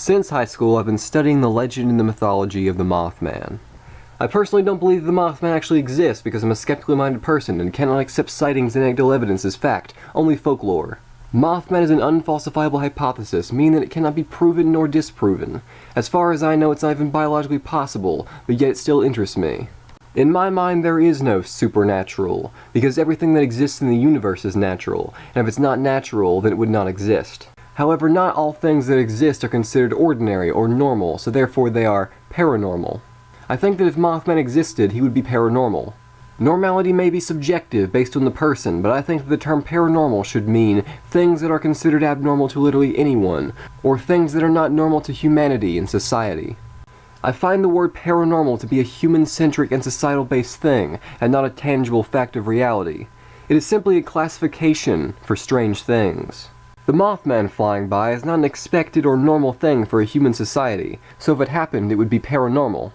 Since high school, I've been studying the legend and the mythology of the Mothman. I personally don't believe the Mothman actually exists because I'm a skeptically minded person and cannot accept sightings and anecdotal evidence as fact, only folklore. Mothman is an unfalsifiable hypothesis, meaning that it cannot be proven nor disproven. As far as I know, it's not even biologically possible, but yet it still interests me. In my mind, there is no supernatural, because everything that exists in the universe is natural, and if it's not natural, then it would not exist. However, not all things that exist are considered ordinary or normal, so therefore they are paranormal. I think that if Mothman existed, he would be paranormal. Normality may be subjective based on the person, but I think that the term paranormal should mean things that are considered abnormal to literally anyone, or things that are not normal to humanity and society. I find the word paranormal to be a human-centric and societal-based thing, and not a tangible fact of reality. It is simply a classification for strange things. The Mothman flying by is not an expected or normal thing for a human society, so if it happened, it would be paranormal.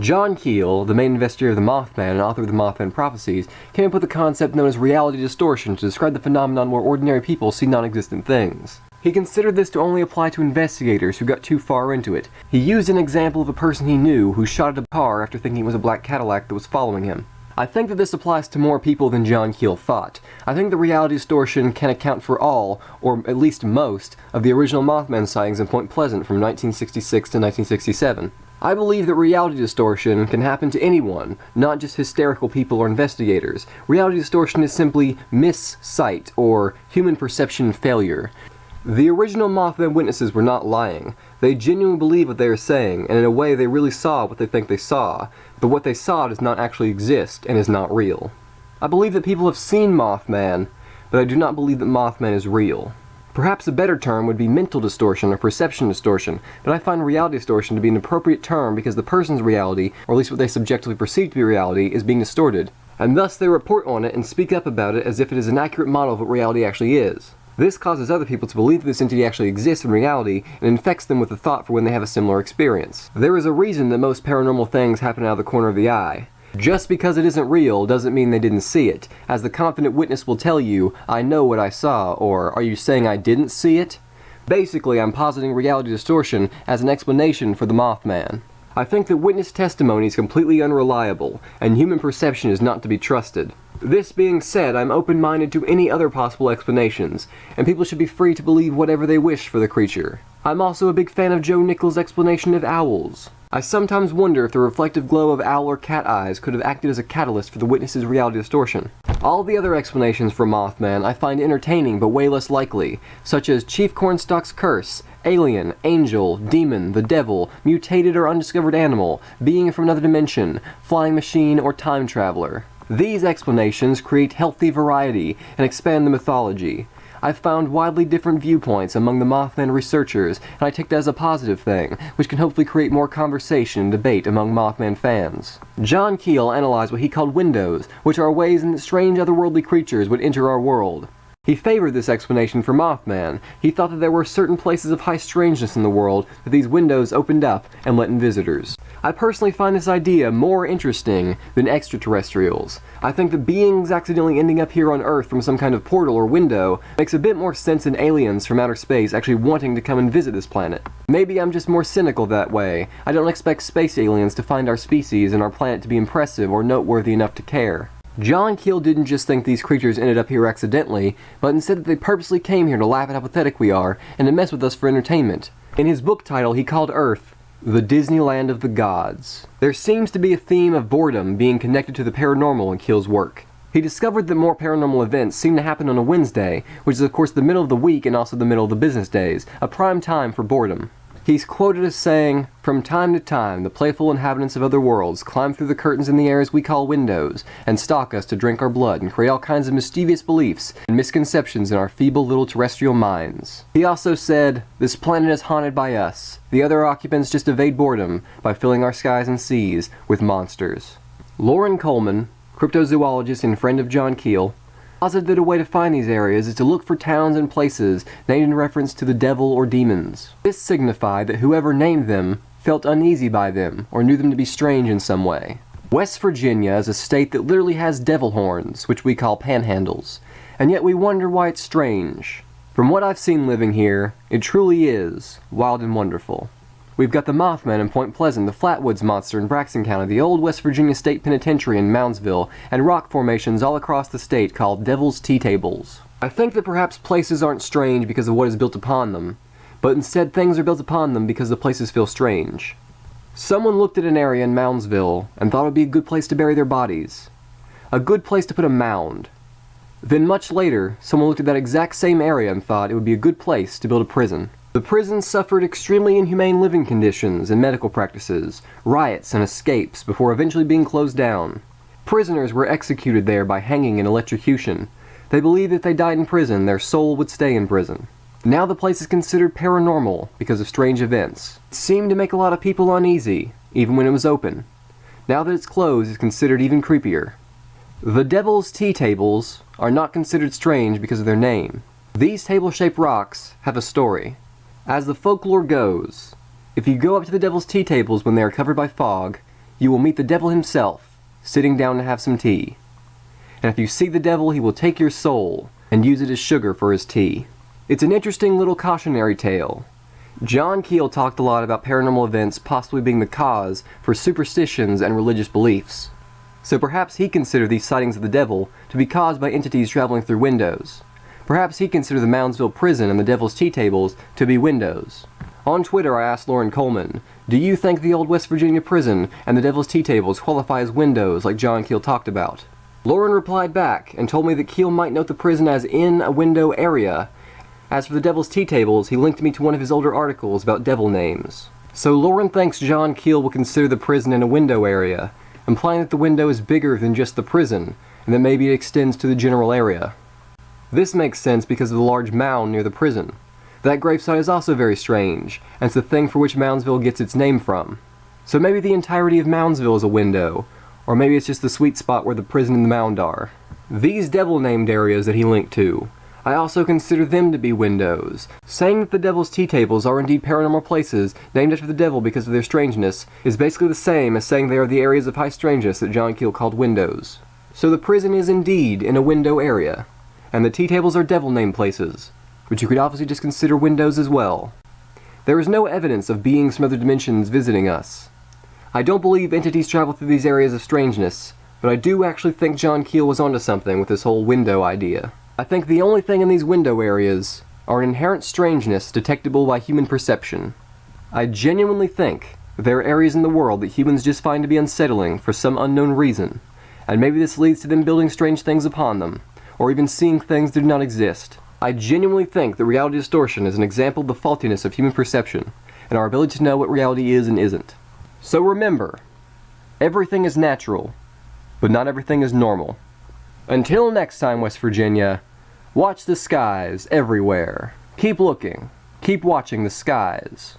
John Keel, the main investigator of the Mothman and author of the Mothman Prophecies, came up with a concept known as reality distortion to describe the phenomenon where ordinary people see non-existent things. He considered this to only apply to investigators who got too far into it. He used an example of a person he knew who shot at a car after thinking it was a black Cadillac that was following him. I think that this applies to more people than John Keel thought. I think the reality distortion can account for all, or at least most, of the original Mothman sightings in Point Pleasant from 1966 to 1967. I believe that reality distortion can happen to anyone, not just hysterical people or investigators. Reality distortion is simply missight, or human perception failure. The original Mothman witnesses were not lying. They genuinely believe what they are saying, and in a way they really saw what they think they saw, but what they saw does not actually exist and is not real. I believe that people have seen Mothman, but I do not believe that Mothman is real. Perhaps a better term would be mental distortion or perception distortion, but I find reality distortion to be an appropriate term because the person's reality, or at least what they subjectively perceive to be reality, is being distorted, and thus they report on it and speak up about it as if it is an accurate model of what reality actually is. This causes other people to believe that this entity actually exists in reality and infects them with the thought for when they have a similar experience. There is a reason that most paranormal things happen out of the corner of the eye. Just because it isn't real doesn't mean they didn't see it, as the confident witness will tell you, I know what I saw, or are you saying I didn't see it? Basically, I'm positing reality distortion as an explanation for the Mothman. I think that witness testimony is completely unreliable, and human perception is not to be trusted. This being said, I'm open-minded to any other possible explanations, and people should be free to believe whatever they wish for the creature. I'm also a big fan of Joe Nickell's explanation of owls. I sometimes wonder if the reflective glow of owl or cat eyes could have acted as a catalyst for the witness's reality distortion. All the other explanations for Mothman I find entertaining but way less likely, such as Chief Cornstalk's curse, alien, angel, demon, the devil, mutated or undiscovered animal, being from another dimension, flying machine, or time traveler. These explanations create healthy variety and expand the mythology. I've found widely different viewpoints among the Mothman researchers, and I take that as a positive thing, which can hopefully create more conversation and debate among Mothman fans. John Keel analyzed what he called windows, which are ways in that strange otherworldly creatures would enter our world. He favored this explanation for Mothman. He thought that there were certain places of high strangeness in the world that these windows opened up and let in visitors. I personally find this idea more interesting than extraterrestrials. I think that beings accidentally ending up here on Earth from some kind of portal or window makes a bit more sense than aliens from outer space actually wanting to come and visit this planet. Maybe I'm just more cynical that way. I don't expect space aliens to find our species and our planet to be impressive or noteworthy enough to care. John Keel didn't just think these creatures ended up here accidentally, but instead that they purposely came here to laugh at how pathetic we are and to mess with us for entertainment. In his book title, he called Earth the Disneyland of the Gods. There seems to be a theme of boredom being connected to the paranormal in Keel's work. He discovered that more paranormal events seem to happen on a Wednesday, which is of course the middle of the week and also the middle of the business days, a prime time for boredom. He's quoted as saying, From time to time, the playful inhabitants of other worlds climb through the curtains in the airs we call windows, and stalk us to drink our blood and create all kinds of mischievous beliefs and misconceptions in our feeble little terrestrial minds. He also said, This planet is haunted by us. The other occupants just evade boredom by filling our skies and seas with monsters. Loren Coleman, cryptozoologist and friend of John Keel, posited that a way to find these areas is to look for towns and places named in reference to the devil or demons. This signified that whoever named them felt uneasy by them or knew them to be strange in some way. West Virginia is a state that literally has devil horns, which we call panhandles, and yet we wonder why it's strange. From what I've seen living here, it truly is wild and wonderful. We've got the Mothman in Point Pleasant, the Flatwoods Monster in Braxton County, the old West Virginia State Penitentiary in Moundsville, and rock formations all across the state called Devil's Tea Tables. I think that perhaps places aren't strange because of what is built upon them, but instead things are built upon them because the places feel strange. Someone looked at an area in Moundsville and thought it would be a good place to bury their bodies. A good place to put a mound. Then much later, someone looked at that exact same area and thought it would be a good place to build a prison. The prison suffered extremely inhumane living conditions and medical practices, riots and escapes before eventually being closed down. Prisoners were executed there by hanging and electrocution. They believed that if they died in prison, their soul would stay in prison. Now the place is considered paranormal because of strange events. It seemed to make a lot of people uneasy, even when it was open. Now that it's closed, it's considered even creepier. The Devil's Tea Tables are not considered strange because of their name. These table-shaped rocks have a story. As the folklore goes, if you go up to the devil's tea tables when they are covered by fog, you will meet the devil himself, sitting down to have some tea. And if you see the devil, he will take your soul and use it as sugar for his tea. It's an interesting little cautionary tale. John Keel talked a lot about paranormal events possibly being the cause for superstitions and religious beliefs. So perhaps he considered these sightings of the devil to be caused by entities traveling through windows. Perhaps he considered the Moundsville prison and the Devil's Tea Tables to be windows. On Twitter, I asked Loren Coleman, Do you think the old West Virginia prison and the Devil's Tea Tables qualify as windows like John Keel talked about? Loren replied back and told me that Keel might note the prison as in a window area. As for the Devil's Tea Tables, he linked me to one of his older articles about devil names. So Loren thinks John Keel will consider the prison in a window area, implying that the window is bigger than just the prison, and that maybe it extends to the general area. This makes sense because of the large mound near the prison. That gravesite is also very strange, and it's the thing for which Moundsville gets its name from. So maybe the entirety of Moundsville is a window, or maybe it's just the sweet spot where the prison and the mound are. These devil-named areas that he linked to, I also consider them to be windows. Saying that the Devil's Tea Tables are indeed paranormal places named after the devil because of their strangeness is basically the same as saying they are the areas of high strangeness that John Keel called windows. So the prison is indeed in a window area and the tea tables are devil name places, which you could obviously just consider windows as well. There is no evidence of beings from other dimensions visiting us. I don't believe entities travel through these areas of strangeness, but I do actually think John Keel was onto something with this whole window idea. I think the only thing in these window areas are an inherent strangeness detectable by human perception. I genuinely think there are areas in the world that humans just find to be unsettling for some unknown reason, and maybe this leads to them building strange things upon them, or even seeing things that do not exist. I genuinely think that reality distortion is an example of the faultiness of human perception, and our ability to know what reality is and isn't. So remember, everything is natural, but not everything is normal. Until next time, West Virginia, watch the skies everywhere. Keep looking. Keep watching the skies.